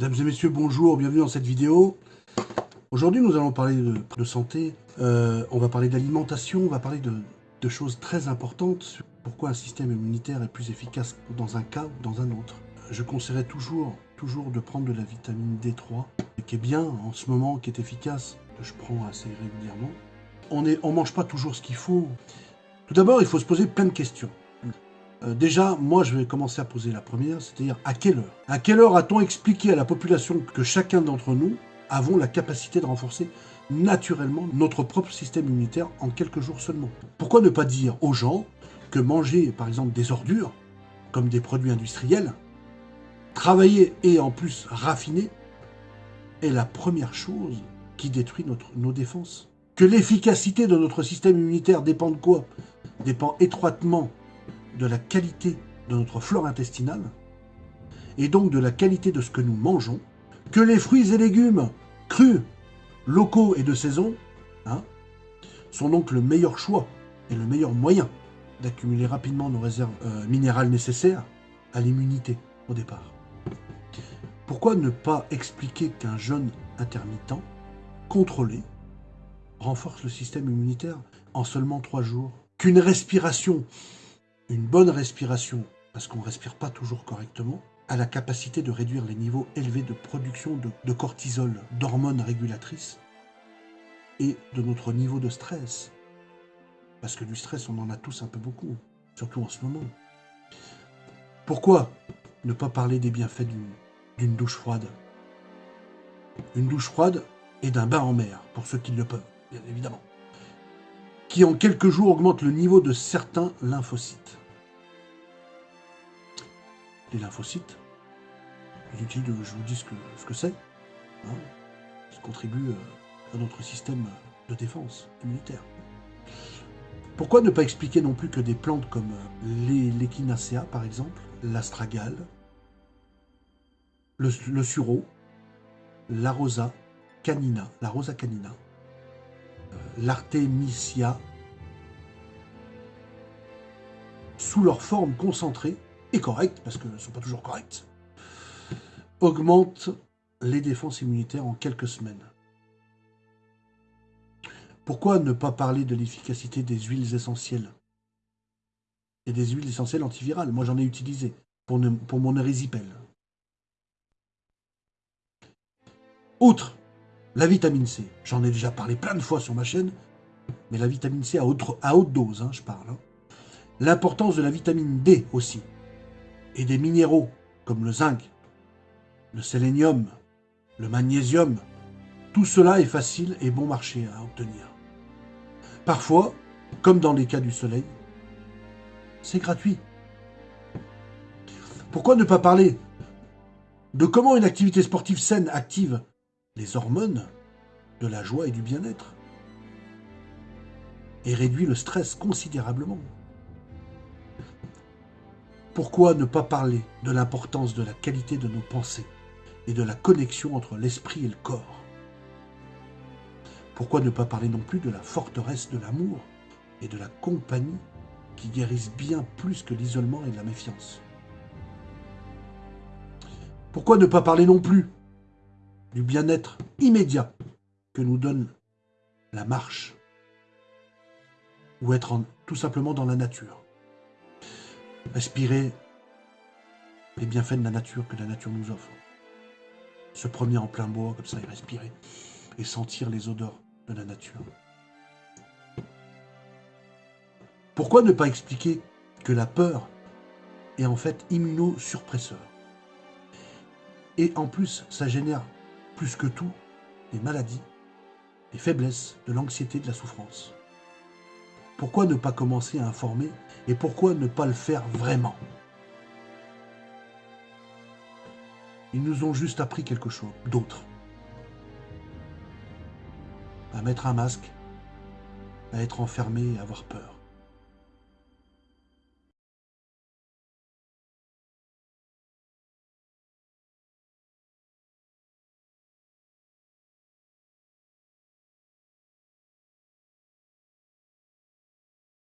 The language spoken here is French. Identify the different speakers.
Speaker 1: Mesdames et messieurs, bonjour, bienvenue dans cette vidéo. Aujourd'hui, nous allons parler de, santé, euh, on va parler d'alimentation, on va parler de, choses très importantes. Pourquoi un système immunitaire est plus efficace dans un cas ou dans un autre. Je conseillerais toujours, toujours de prendre de la vitamine D3, qui est bien en ce moment, qui est efficace, que je prends assez régulièrement. On ne mange pas toujours ce qu'il faut. Tout d'abord, il faut se poser plein de questions. Euh, déjà, moi, je vais commencer à poser la première, c'est-à-dire à quelle heure? À quelle heure a-t-on expliqué à la population que chacun d'entre nous avons la capacité de renforcer naturellement notre propre système immunitaire en quelques jours seulement? Pourquoi ne pas dire aux gens que manger, par exemple, des ordures, comme des produits industriels, travailler et en plus raffiner, est la première chose qui détruit nos défenses? Que l'efficacité de notre système immunitaire dépend de quoi? Dépend étroitement de la qualité de notre flore intestinale, et donc de la qualité de ce que nous mangeons, que les fruits et légumes crus, locaux et de saison hein, sont donc le meilleur choix et le meilleur moyen d'accumuler rapidement nos réserves euh, minérales nécessaires à l'immunité au départ. Pourquoi ne pas expliquer qu'un jeûne intermittent, contrôlé, renforce le système immunitaire en seulement trois jours Qu'une respiration une bonne respiration, parce qu'on ne respire pas toujours correctement, a la capacité de réduire les niveaux élevés de production de, cortisol, d'hormones régulatrices, et de notre niveau de stress. Parce que du stress, on en a tous un peu beaucoup, surtout en ce moment. Pourquoi ne pas parler des bienfaits d'une douche froide? Une douche froide et d'un bain en mer, pour ceux qui le peuvent, bien évidemment qui en quelques jours augmente le niveau de certains lymphocytes. Les lymphocytes, inutile que je vous dise ce que c'est, hein, ça contribue euh, à notre système de défense immunitaire. Pourquoi ne pas expliquer non plus que des plantes comme euh, l'échinacea par exemple, l'astragale, le, le la rosa canina, la rosa canina, l'artémisia, sous leur forme concentrée et correcte, parce qu'elles ne sont pas toujours correctes, augmente les défenses immunitaires en quelques semaines. Pourquoi ne pas parler de l'efficacité des huiles essentielles et des huiles essentielles antivirales? Moi, j'en ai utilisé pour, mon érysipèle. Outre la vitamine C, j'en ai déjà parlé plein de fois sur ma chaîne, mais la vitamine C à haute, à haute dose, hein, je parle. Hein. L'importance de la vitamine D aussi, et des minéraux comme le zinc, le sélénium, le magnésium, tout cela est facile et bon marché à obtenir. Parfois, comme dans les cas du soleil, c'est gratuit. Pourquoi ne pas parler de comment une activité sportive saine active les hormones de la joie et du bien-être et réduit le stress considérablement? Pourquoi ne pas parler de l'importance de la qualité de nos pensées et de la connexion entre l'esprit et le corps? Pourquoi ne pas parler non plus de la forteresse de l'amour et de la compagnie qui guérissent bien plus que l'isolement et la méfiance? Pourquoi ne pas parler non plus du bien-être immédiat que nous donne la marche? Ou être tout simplement dans la nature? Respirer les bienfaits de la nature que la nature nous offre. Se promener en plein bois comme ça et respirer et sentir les odeurs de la nature. Pourquoi ne pas expliquer que la peur est en fait immunosuppresseur? Et en plus, ça génère plus que tout, les maladies, les faiblesses, de l'anxiété, de la souffrance. Pourquoi ne pas commencer à informer et pourquoi ne pas le faire vraiment? Ils nous ont juste appris quelque chose d'autre. À mettre un masque, à être enfermé et avoir peur.